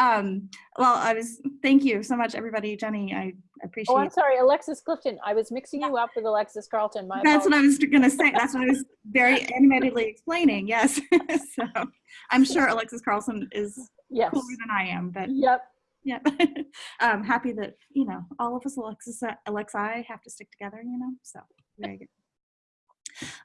Um, well, I was, thank you so much, everybody. Jenny, I appreciate Oh, I'm sorry, Alexis Clifton. I was mixing you up with Alexis Carlton. My That's what. I was gonna say. That's what I was very animatedly explaining. Yes. so I'm sure Alexis Carlson is Yes. cooler than I am, but Yep. yeah. I'm happy that, you know, all of us Alexis, Alexi have to stick together, you know, so very good.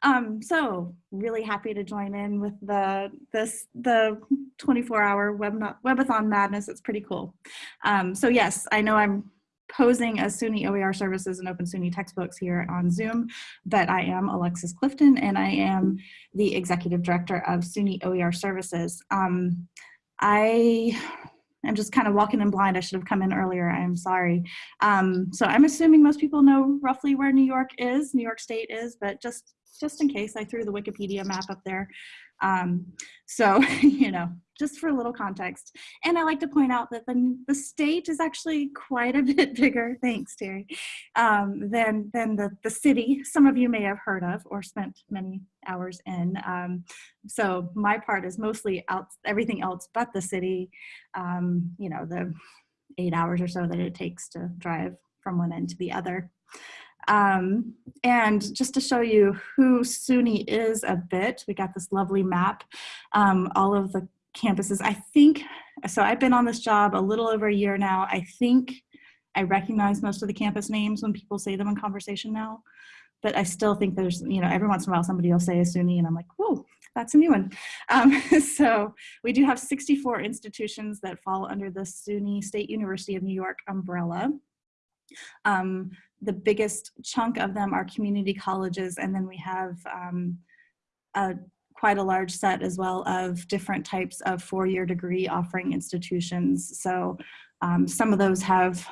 Um, so really happy to join in with the this the 24 hour web webathon madness. It's pretty cool. Um, so yes, I know I'm posing as SUNY OER services and open SUNY textbooks here on Zoom, but I am Alexis Clifton and I am the executive director of SUNY OER services. Um, I am just kind of walking in blind. I should have come in earlier. I'm sorry. Um, so I'm assuming most people know roughly where New York is, New York State is, but just just in case I threw the Wikipedia map up there. Um, so, you know, just for a little context. And I like to point out that the, the state is actually quite a bit bigger, thanks Terry, um, than, than the, the city some of you may have heard of or spent many hours in. Um, so my part is mostly out, everything else but the city, um, you know, the eight hours or so that it takes to drive from one end to the other. Um, and just to show you who SUNY is a bit, we got this lovely map, um, all of the campuses. I think, so I've been on this job a little over a year now. I think I recognize most of the campus names when people say them in conversation now, but I still think there's, you know, every once in a while somebody will say a SUNY and I'm like, whoa, that's a new one. Um, so we do have 64 institutions that fall under the SUNY State University of New York umbrella. Um, the biggest chunk of them are community colleges, and then we have um, a, quite a large set as well of different types of four-year degree offering institutions. So um, some of those have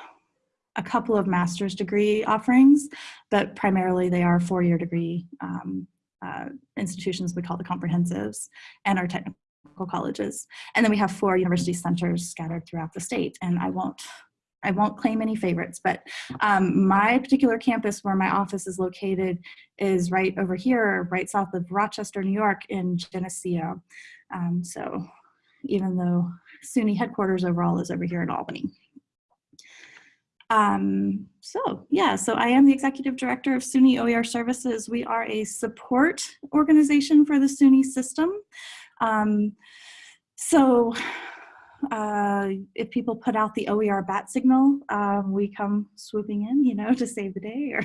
a couple of master's degree offerings, but primarily they are four-year degree um, uh, institutions we call the comprehensives and our technical colleges. And then we have four university centers scattered throughout the state, and I won't I won't claim any favorites, but um, my particular campus where my office is located is right over here, right south of Rochester, New York in Geneseo. Um, so even though SUNY headquarters overall is over here in Albany. Um, so yeah, so I am the executive director of SUNY OER Services. We are a support organization for the SUNY system. Um, so uh, if people put out the OER bat signal, um, we come swooping in, you know, to save the day or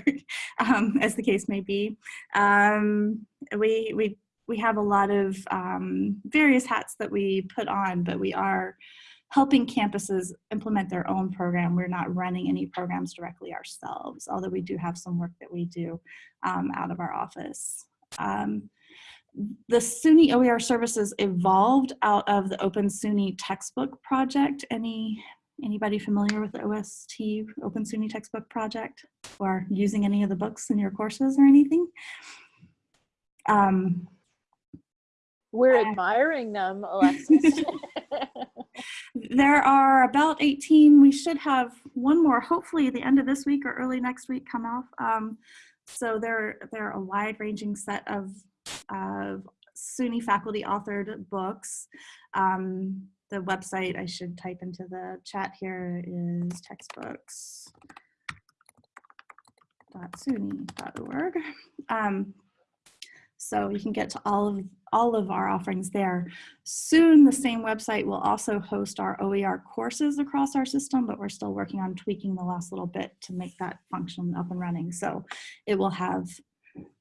um, as the case may be. Um, we, we, we have a lot of um, various hats that we put on, but we are helping campuses implement their own program. We're not running any programs directly ourselves, although we do have some work that we do um, out of our office. Um, the SUNY OER services evolved out of the Open SUNY textbook project. Any Anybody familiar with the OST Open SUNY textbook project or using any of the books in your courses or anything? Um, We're Uh, admiring them, Alexis. there are about 18. We should have one more, hopefully at the end of this week or early next week come off. Um, so they're, they're a wide ranging set of, of SUNY faculty authored books. Um, the website I should type into the chat here is textbooks.suny.org. Um, so you can get to all of all of our offerings there. Soon the same website will also host our OER courses across our system, but we're still working on tweaking the last little bit to make that function up and running. So it will have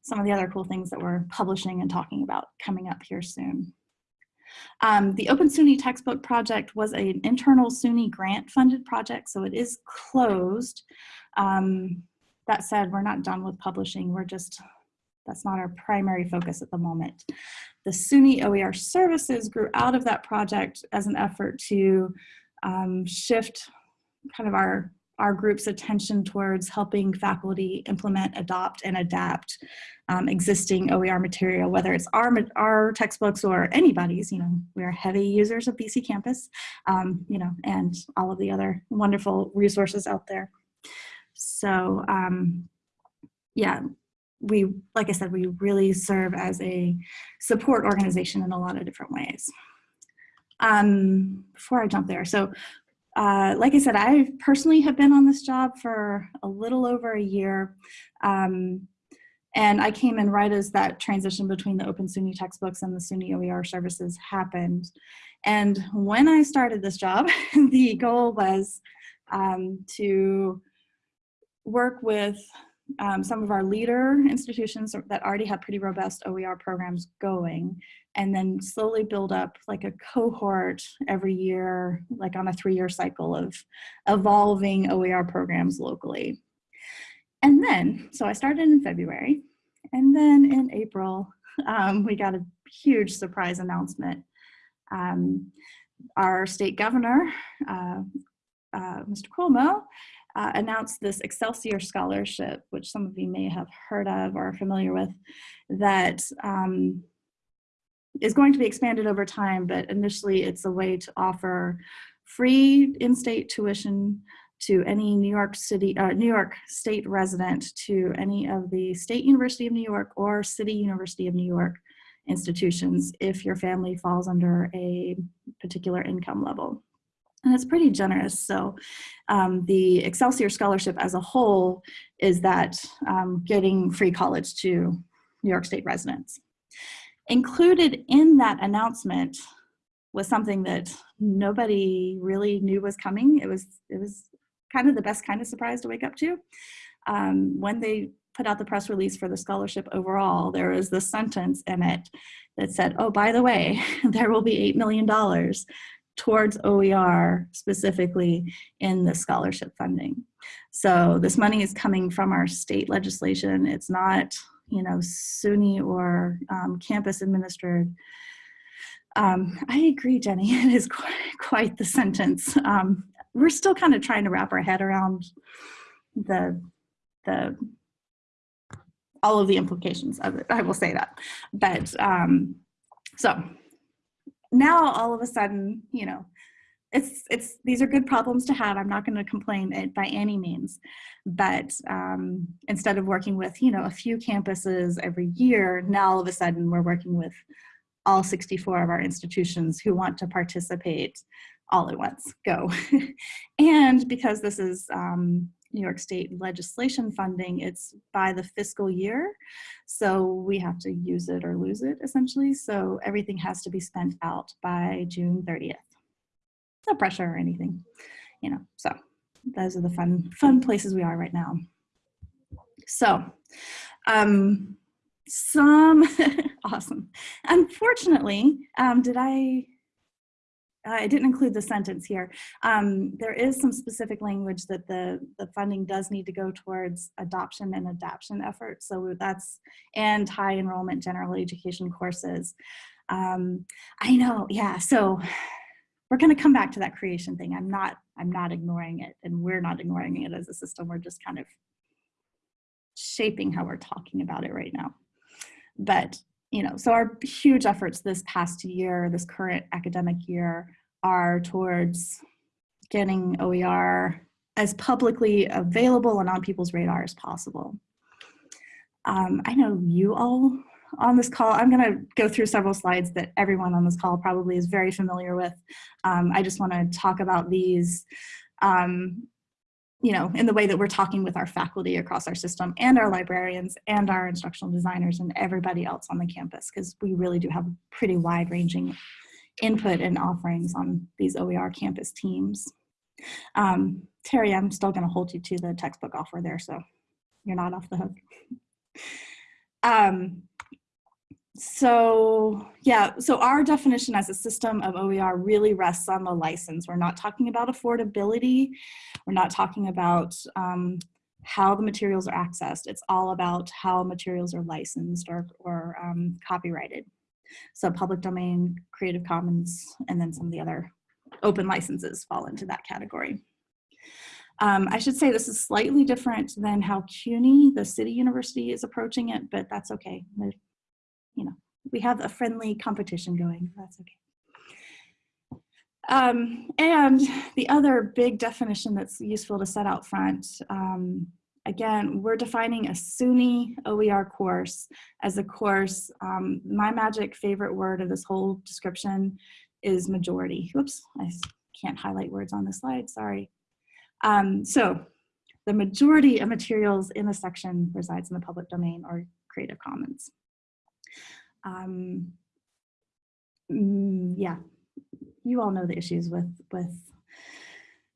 some of the other cool things that we're publishing and talking about coming up here soon. Um, the Open SUNY textbook project was an internal SUNY grant funded project, so it is closed. Um, that said, we're not done with publishing. We're just, that's not our primary focus at the moment. The SUNY OER services grew out of that project as an effort to um, shift kind of our, our group's attention towards helping faculty implement, adopt, and adapt um, existing OER material, whether it's our, our textbooks or anybody's, you know, we're heavy users of BC Campus, um, you know, and all of the other wonderful resources out there. So um, yeah, we, like I said, we really serve as a support organization in a lot of different ways. um, before I jump there, so uh, like I said, I personally have been on this job for a little over a year. Um, and I came in right as that transition between the Open SUNY textbooks and the SUNY OER services happened. And when I started this job, the goal was um, to work with um, some of our leader institutions that already had pretty robust OER programs going and then slowly build up like a cohort every year, like on a three-year cycle of evolving OER programs locally. And then, so I started in February, and then in April, um, we got a huge surprise announcement. Um, our state governor, uh, uh, Mr. Cuomo, uh, announced this Excelsior Scholarship, which some of you may have heard of or are familiar with, that um, is going to be expanded over time, but initially it's a way to offer free in-state tuition to any New York City, uh, New York State resident to any of the State University of New York or City University of New York institutions if your family falls under a particular income level. And it's pretty generous. So um, the Excelsior Scholarship as a whole is that um, getting free college to New York State residents. Included in that announcement was something that nobody really knew was coming. It was, it was kind of the best kind of surprise to wake up to. Um, when they put out the press release for the scholarship overall, there was this sentence in it that said, oh, by the way, there will be $8 million towards OER specifically in the scholarship funding. So this money is coming from our state legislation. It's not, you know, SUNY or um, campus administered. Um, I agree, Jenny, it is quite, quite the sentence. Um, we're still kind of trying to wrap our head around the, the, all of the implications of it, I will say that. But um, so now all of a sudden, you know, it's it's these are good problems to have. I'm not going to complain by any means, but um, instead of working with you know a few campuses every year, now all of a sudden we're working with all 64 of our institutions who want to participate all at once. Go, and because this is um, New York State legislation funding, it's by the fiscal year. So we have to use it or lose it essentially. So everything has to be spent out by June 30th. No pressure or anything, you know, so those are the fun, fun places we are right now. So, um, some, awesome. Unfortunately, um, did I, I didn't include the sentence here. Um, there is some specific language that the, the funding does need to go towards adoption and adaption efforts. So that's, and high enrollment general education courses. Um, I know, yeah, so we're gonna come back to that creation thing. I'm not, I'm not ignoring it and we're not ignoring it as a system. We're just kind of shaping how we're talking about it right now. But you know, so our huge efforts this past year, this current academic year, are towards getting OER as publicly available and on people's radar as possible. Um, I know you all on this call, I'm gonna go through several slides that everyone on this call probably is very familiar with. Um, I just wanna talk about these um, you know, in the way that we're talking with our faculty across our system and our librarians and our instructional designers and everybody else on the campus, because we really do have pretty wide ranging input and offerings on these OER campus teams. Um, Terry, I'm still gonna hold you to the textbook offer there, so you're not off the hook. Um, so yeah, so our definition as a system of OER really rests on the license. We're not talking about affordability. We're not talking about um, how the materials are accessed. It's all about how materials are licensed or, or um, copyrighted. So public domain, Creative Commons, and then some of the other open licenses fall into that category. Um, I should say this is slightly different than how CUNY, the city university, is approaching it, but that's okay you know, we have a friendly competition going. That's okay. Um, and the other big definition that's useful to set out front, um, again, we're defining a SUNY OER course as a course. Um, my magic favorite word of this whole description is majority. Whoops, I can't highlight words on the slide, sorry. Um, so the majority of materials in a section resides in the public domain or Creative Commons. Um, mm, yeah, you all know the issues with, with,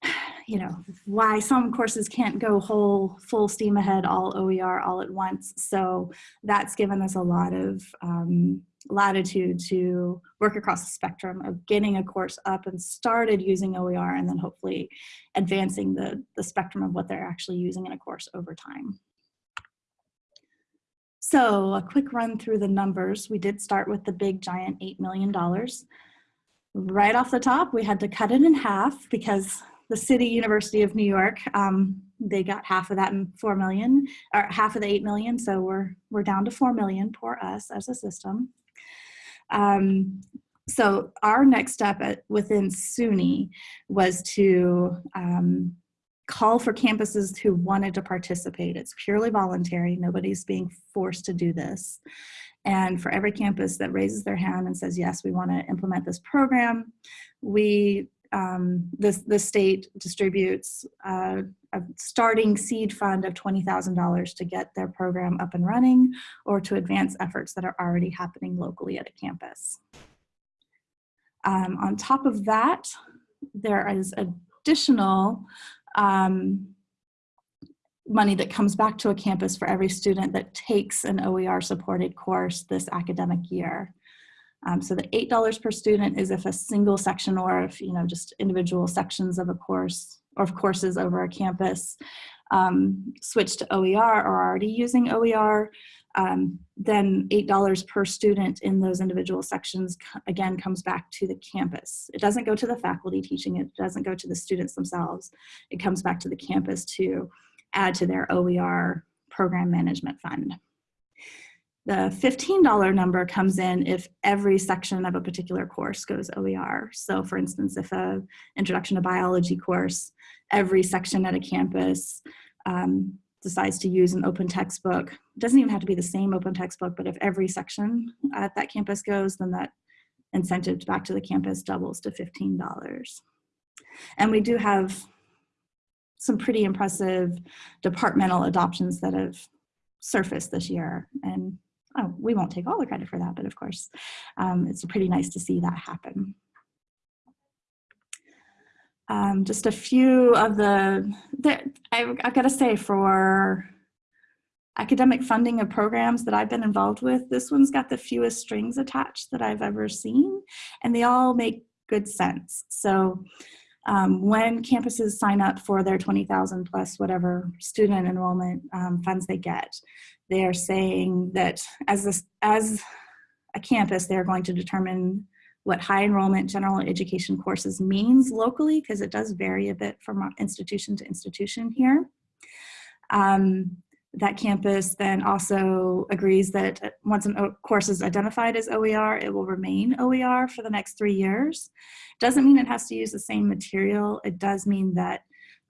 you know, why some courses can't go whole, full steam ahead, all OER all at once. So that's given us a lot of um, latitude to work across the spectrum of getting a course up and started using OER and then hopefully advancing the, the spectrum of what they're actually using in a course over time. So a quick run through the numbers. We did start with the big giant $8 million. Right off the top, we had to cut it in half because the City University of New York, um, they got half of that in 4 million, or half of the 8 million. So we're, we're down to 4 million, poor us as a system. Um, so our next step at, within SUNY was to um, call for campuses who wanted to participate. It's purely voluntary. Nobody's being forced to do this. And for every campus that raises their hand and says, yes, we want to implement this program, we, um, the, the state distributes uh, a starting seed fund of $20,000 to get their program up and running or to advance efforts that are already happening locally at a campus. Um, on top of that, there is additional um, money that comes back to a campus for every student that takes an OER supported course this academic year. Um, so the $8 per student is if a single section or if, you know, just individual sections of a course or of courses over a campus um, switch to OER or are already using OER, um, then $8 per student in those individual sections, again, comes back to the campus. It doesn't go to the faculty teaching it, doesn't go to the students themselves. It comes back to the campus to add to their OER program management fund. The $15 number comes in if every section of a particular course goes OER. So for instance, if a introduction to biology course, every section at a campus um, decides to use an open textbook, it doesn't even have to be the same open textbook, but if every section at that campus goes, then that incentive back to the campus doubles to $15. And we do have some pretty impressive departmental adoptions that have surfaced this year. And oh, we won't take all the credit for that, but of course, um, it's pretty nice to see that happen. Um, just a few of the, the I, I've got to say for academic funding of programs that I've been involved with, this one's got the fewest strings attached that I've ever seen, and they all make good sense. So um, when campuses sign up for their 20,000 plus whatever student enrollment um, funds they get, they are saying that as, this, as a campus, they're going to determine what high enrollment general education courses means locally, because it does vary a bit from institution to institution here. Um, that campus then also agrees that once a course is identified as OER, it will remain OER for the next three years. Doesn't mean it has to use the same material. It does mean that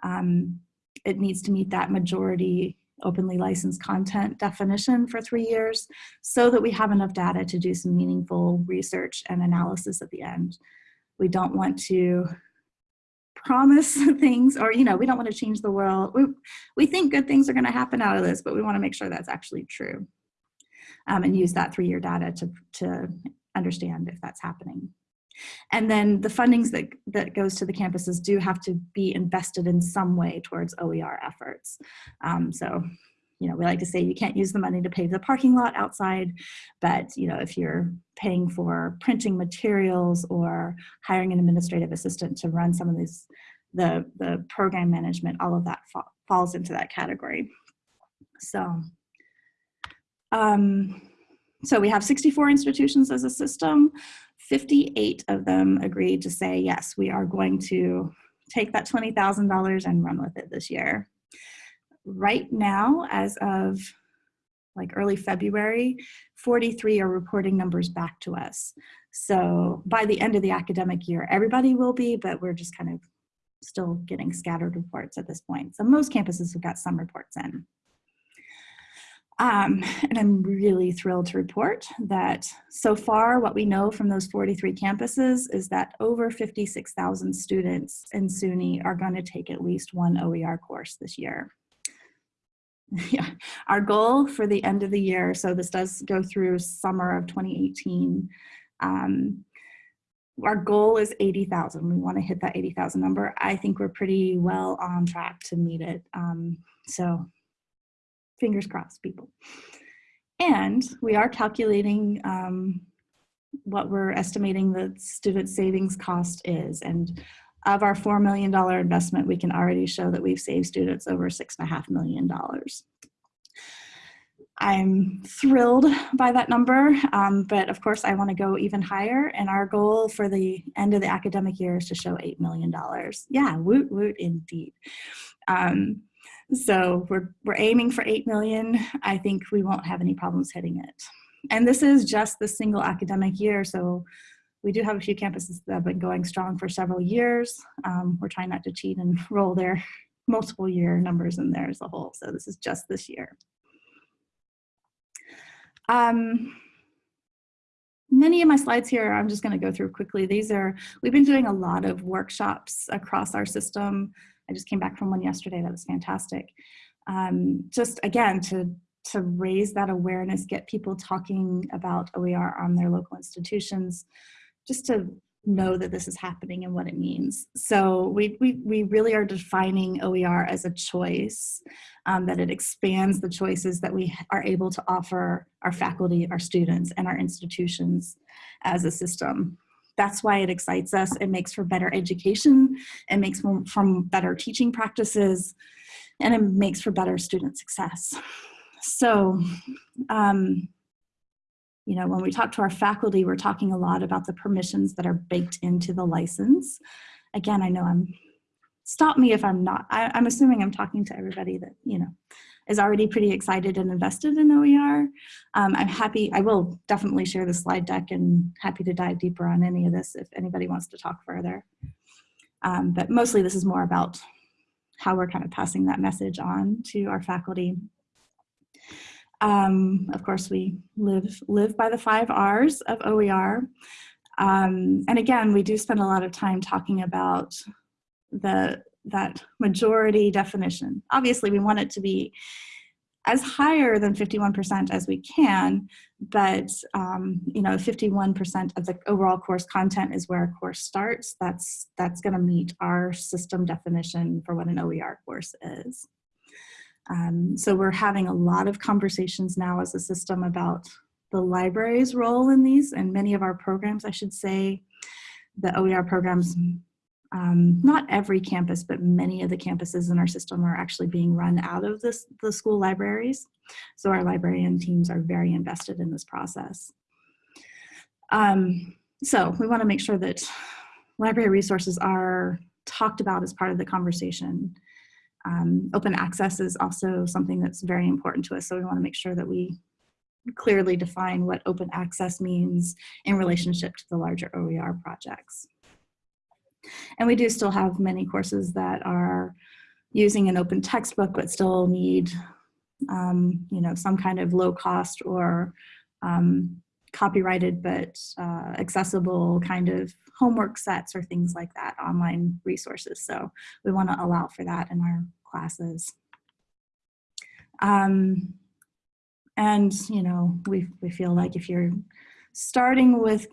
um, it needs to meet that majority openly licensed content definition for three years so that we have enough data to do some meaningful research and analysis at the end. We don't want to promise things or, you know, we don't want to change the world. We, we think good things are going to happen out of this, but we want to make sure that's actually true um, and use that three-year data to, to understand if that's happening. And then the fundings that, that goes to the campuses do have to be invested in some way towards OER efforts. Um, so, you know, we like to say you can't use the money to pave the parking lot outside, but, you know, if you're paying for printing materials or hiring an administrative assistant to run some of these, the, the program management, all of that fa falls into that category. So, um, so we have 64 institutions as a system. 58 of them agreed to say, yes, we are going to take that $20,000 and run with it this year. Right now, as of like early February, 43 are reporting numbers back to us. So by the end of the academic year, everybody will be, but we're just kind of still getting scattered reports at this point. So most campuses have got some reports in. Um, and I'm really thrilled to report that so far, what we know from those 43 campuses is that over 56,000 students in SUNY are going to take at least one OER course this year. Yeah, our goal for the end of the year, so this does go through summer of 2018. Um, our goal is 80,000. We want to hit that 80,000 number. I think we're pretty well on track to meet it. Um, so fingers crossed, people. And we are calculating um, what we're estimating the student savings cost is. And of our $4 million investment, we can already show that we've saved students over six and a half million dollars. I'm thrilled by that number, um, but of course I wanna go even higher and our goal for the end of the academic year is to show $8 million. Yeah, woot woot indeed. Um, so we're, we're aiming for 8 million. I think we won't have any problems hitting it. And this is just the single academic year. So we do have a few campuses that have been going strong for several years. Um, we're trying not to cheat and roll their multiple year numbers in there as a whole. So this is just this year. Um, many of my slides here, I'm just gonna go through quickly. These are, we've been doing a lot of workshops across our system. I just came back from one yesterday, that was fantastic. Um, just again, to, to raise that awareness, get people talking about OER on their local institutions, just to know that this is happening and what it means. So we, we, we really are defining OER as a choice, um, that it expands the choices that we are able to offer our faculty, our students, and our institutions as a system. That's why it excites us. It makes for better education. It makes for, from better teaching practices, and it makes for better student success. So, um, you know, when we talk to our faculty, we're talking a lot about the permissions that are baked into the license. Again, I know I'm, stop me if I'm not, I, I'm assuming I'm talking to everybody that, you know, is already pretty excited and invested in OER. Um, I'm happy, I will definitely share the slide deck and happy to dive deeper on any of this if anybody wants to talk further. Um, but mostly this is more about how we're kind of passing that message on to our faculty um, of course, we live, live by the five R's of OER. Um, and again, we do spend a lot of time talking about the, that majority definition. Obviously, we want it to be as higher than 51% as we can, but um, you know, 51% of the overall course content is where a course starts. That's, that's gonna meet our system definition for what an OER course is. Um, so we're having a lot of conversations now as a system about the library's role in these and many of our programs, I should say, the OER programs, um, not every campus, but many of the campuses in our system are actually being run out of this, the school libraries. So our librarian teams are very invested in this process. Um, so we wanna make sure that library resources are talked about as part of the conversation um, open access is also something that's very important to us. So we wanna make sure that we clearly define what open access means in relationship to the larger OER projects. And we do still have many courses that are using an open textbook but still need um, you know, some kind of low cost or um, copyrighted but uh, accessible kind of homework sets or things like that, online resources. So we want to allow for that in our classes. Um, and, you know, we, we feel like if you're starting with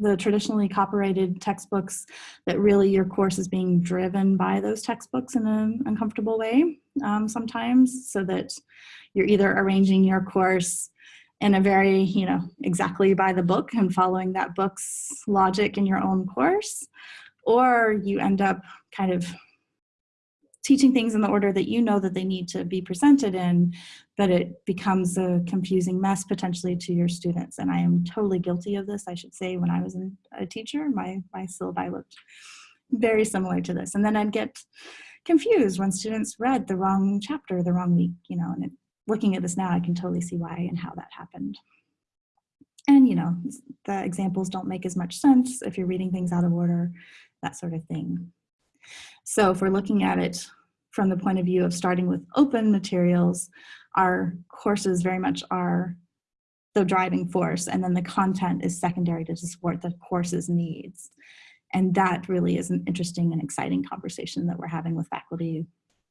the traditionally copyrighted textbooks, that really your course is being driven by those textbooks in an uncomfortable way um, sometimes, so that you're either arranging your course in a very, you know, exactly by the book and following that book's logic in your own course, or you end up kind of teaching things in the order that you know that they need to be presented in, but it becomes a confusing mess potentially to your students. And I am totally guilty of this, I should say, when I was a teacher, my, my syllabi looked very similar to this. And then I'd get confused when students read the wrong chapter the wrong week, you know, and it, looking at this now, I can totally see why and how that happened. And, you know, the examples don't make as much sense if you're reading things out of order, that sort of thing. So if we're looking at it from the point of view of starting with open materials, our courses very much are the driving force and then the content is secondary to support the course's needs. And that really is an interesting and exciting conversation that we're having with faculty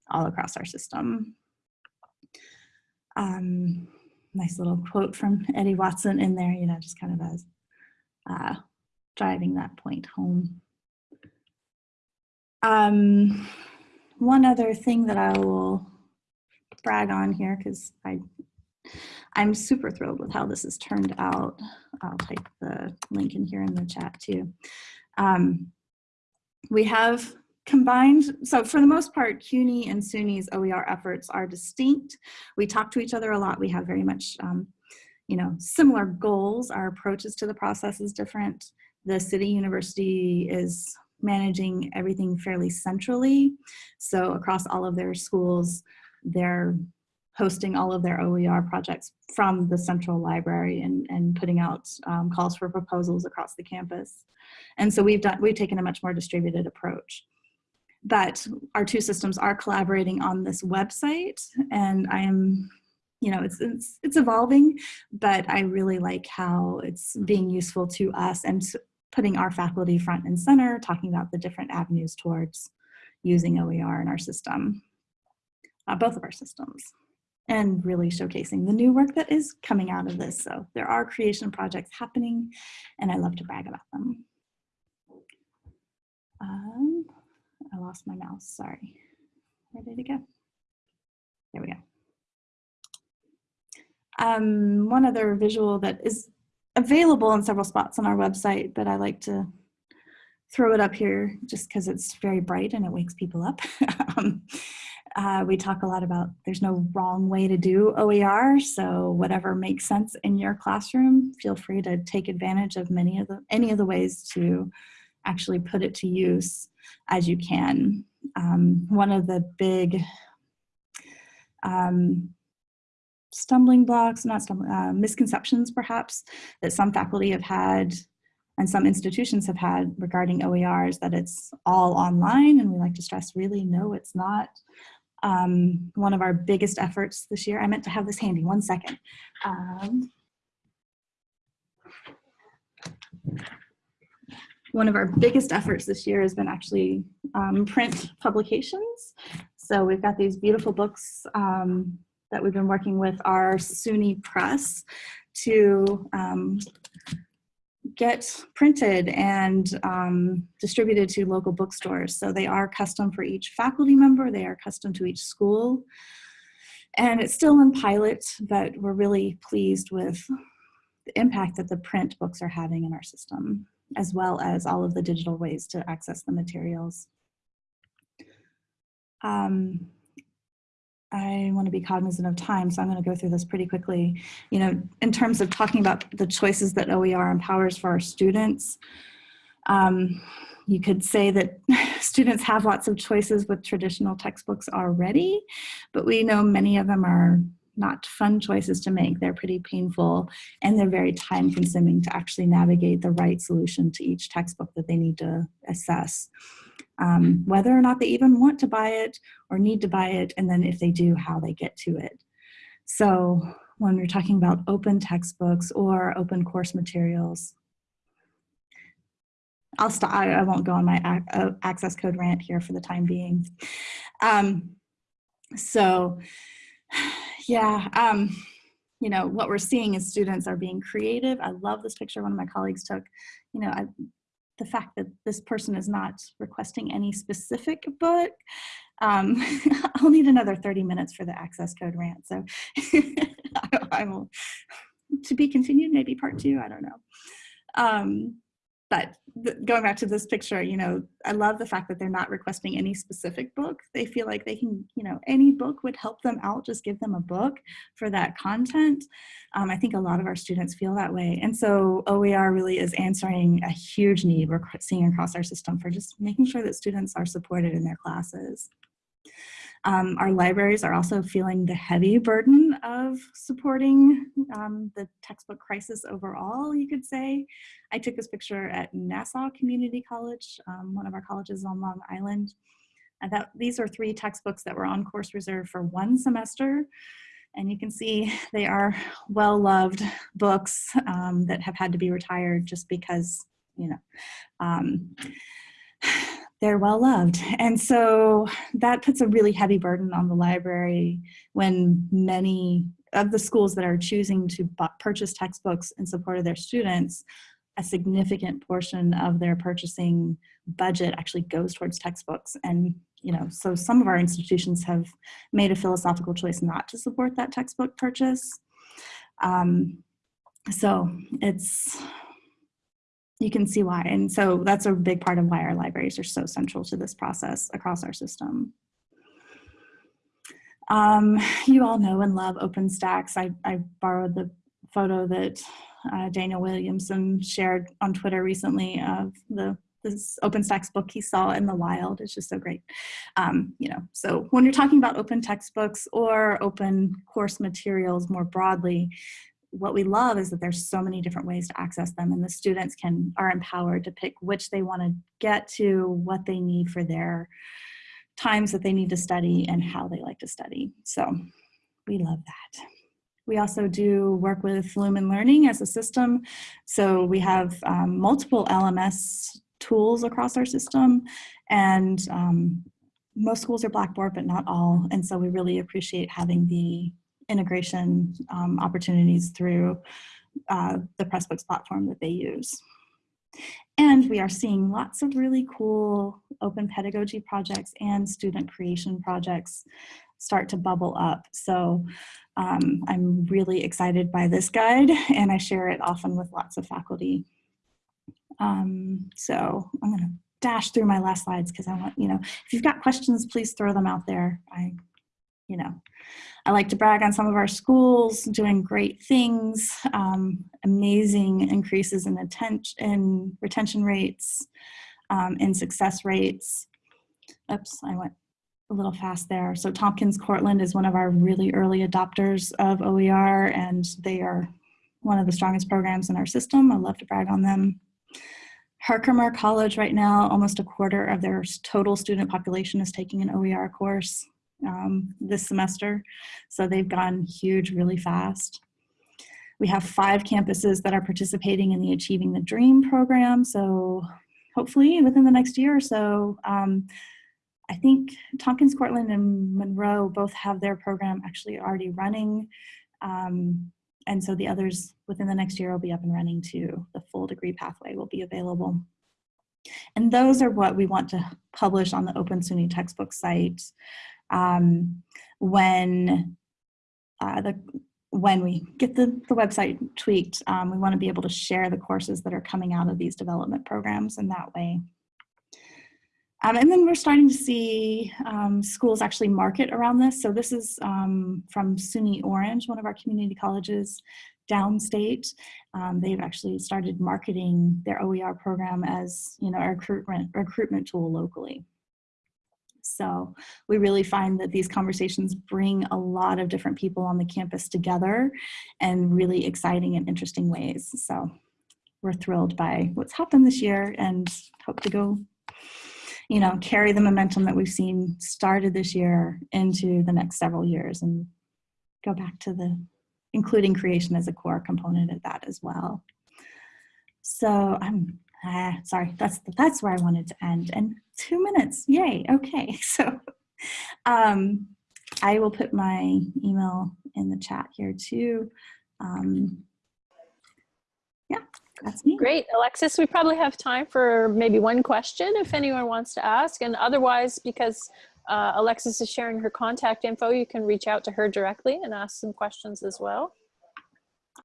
all across our system. Um, nice little quote from Eddie Watson in there, you know, just kind of as uh, driving that point home. Um, one other thing that I will brag on here, because I I'm super thrilled with how this has turned out. I'll type the link in here in the chat too. Um, we have combined, so for the most part, CUNY and SUNY's OER efforts are distinct. We talk to each other a lot. We have very much, um, you know, similar goals. Our approaches to the process is different. The city university is managing everything fairly centrally. So across all of their schools, they're hosting all of their OER projects from the central library and, and putting out um, calls for proposals across the campus. And so we've done, we've taken a much more distributed approach. But our two systems are collaborating on this website and I am, you know, it's, it's, it's evolving, but I really like how it's being useful to us and putting our faculty front and center, talking about the different avenues towards using OER in our system, uh, both of our systems and really showcasing the new work that is coming out of this. So there are creation projects happening and I love to brag about them. Um, I lost my mouse, sorry. Where did it go? There we go. Um, one other visual that is available in several spots on our website, but I like to throw it up here just because it's very bright and it wakes people up. um, uh, we talk a lot about there's no wrong way to do OER, so whatever makes sense in your classroom, feel free to take advantage of many of the any of the ways to actually put it to use as you can. Um, one of the big um, stumbling blocks, not stumbling, uh, misconceptions perhaps, that some faculty have had and some institutions have had regarding OERs that it's all online and we like to stress really no it's not um, one of our biggest efforts this year. I meant to have this handy, one second. Um, one of our biggest efforts this year has been actually um, print publications. So we've got these beautiful books um, that we've been working with our SUNY Press to um, get printed and um, distributed to local bookstores. So they are custom for each faculty member, they are custom to each school. And it's still in pilot, but we're really pleased with the impact that the print books are having in our system, as well as all of the digital ways to access the materials. Um, I want to be cognizant of time, so I'm going to go through this pretty quickly. You know, in terms of talking about the choices that OER empowers for our students, um, you could say that students have lots of choices with traditional textbooks already, but we know many of them are not fun choices to make. They're pretty painful and they're very time consuming to actually navigate the right solution to each textbook that they need to assess um, whether or not they even want to buy it or need to buy it, and then if they do, how they get to it. So when we're talking about open textbooks or open course materials, I'll stop, I, I won't go on my uh, access code rant here for the time being. Um, so yeah, um, you know, what we're seeing is students are being creative. I love this picture one of my colleagues took. You know, I, the fact that this person is not requesting any specific book. Um, I'll need another 30 minutes for the access code rant. So I, I, will, to be continued, maybe part two, I don't know. Um, but going back to this picture, you know, I love the fact that they're not requesting any specific book. They feel like they can, you know, any book would help them out, just give them a book for that content. Um, I think a lot of our students feel that way. And so OER really is answering a huge need we're seeing across our system for just making sure that students are supported in their classes. Um, our libraries are also feeling the heavy burden of supporting um, the textbook crisis overall, you could say. I took this picture at Nassau Community College, um, one of our colleges on Long Island. And that these are three textbooks that were on course reserve for one semester. And you can see they are well-loved books um, that have had to be retired just because, you know, they're well-loved. And so that puts a really heavy burden on the library when many of the schools that are choosing to purchase textbooks in support of their students, a significant portion of their purchasing budget actually goes towards textbooks. And, you know, so some of our institutions have made a philosophical choice not to support that textbook purchase. Um, so it's, you can see why. And so that's a big part of why our libraries are so central to this process across our system. Um, you all know and love OpenStax. I, I borrowed the photo that uh, Daniel Williamson shared on Twitter recently of the this OpenStax book he saw in the wild. It's just so great. Um, you know, so when you're talking about open textbooks or open course materials more broadly, what we love is that there's so many different ways to access them and the students can are empowered to pick which they want to get to, what they need for their times that they need to study and how they like to study. So we love that. We also do work with Lumen Learning as a system. So we have um, multiple LMS tools across our system and um, most schools are Blackboard, but not all. And so we really appreciate having the integration um, opportunities through uh, the Pressbooks platform that they use. And we are seeing lots of really cool open pedagogy projects and student creation projects start to bubble up. So um, I'm really excited by this guide and I share it often with lots of faculty. Um, so I'm gonna dash through my last slides because I want, you know, if you've got questions, please throw them out there. I, you know, I like to brag on some of our schools doing great things, um, amazing increases in, attention, in retention rates, um, in success rates. Oops, I went a little fast there. So Tompkins Cortland is one of our really early adopters of OER and they are one of the strongest programs in our system. I love to brag on them. Herkimer College right now, almost a quarter of their total student population is taking an OER course um, this semester. So they've gone huge really fast. We have five campuses that are participating in the Achieving the Dream program. So hopefully within the next year or so, um, I think Tompkins, Cortland, and Monroe both have their program actually already running. Um, and so the others within the next year will be up and running too. The full degree pathway will be available. And those are what we want to publish on the Open SUNY textbook site um, when uh, the when we get the, the website tweaked, um, we want to be able to share the courses that are coming out of these development programs in that way. Um, and then we're starting to see um, schools actually market around this. So this is um, from SUNY Orange, one of our community colleges downstate. Um, they've actually started marketing their OER program as you know a recruitment, recruitment tool locally. So we really find that these conversations bring a lot of different people on the campus together in really exciting and interesting ways. So we're thrilled by what's happened this year and hope to go, you know, carry the momentum that we've seen started this year into the next several years and go back to the including creation as a core component of that as well. So I'm uh, sorry, that's that's where I wanted to end. And two minutes, yay, okay. So um, I will put my email in the chat here too. Um, yeah, that's me. Great, Alexis, we probably have time for maybe one question if anyone wants to ask. And otherwise, because uh, Alexis is sharing her contact info, you can reach out to her directly and ask some questions as well.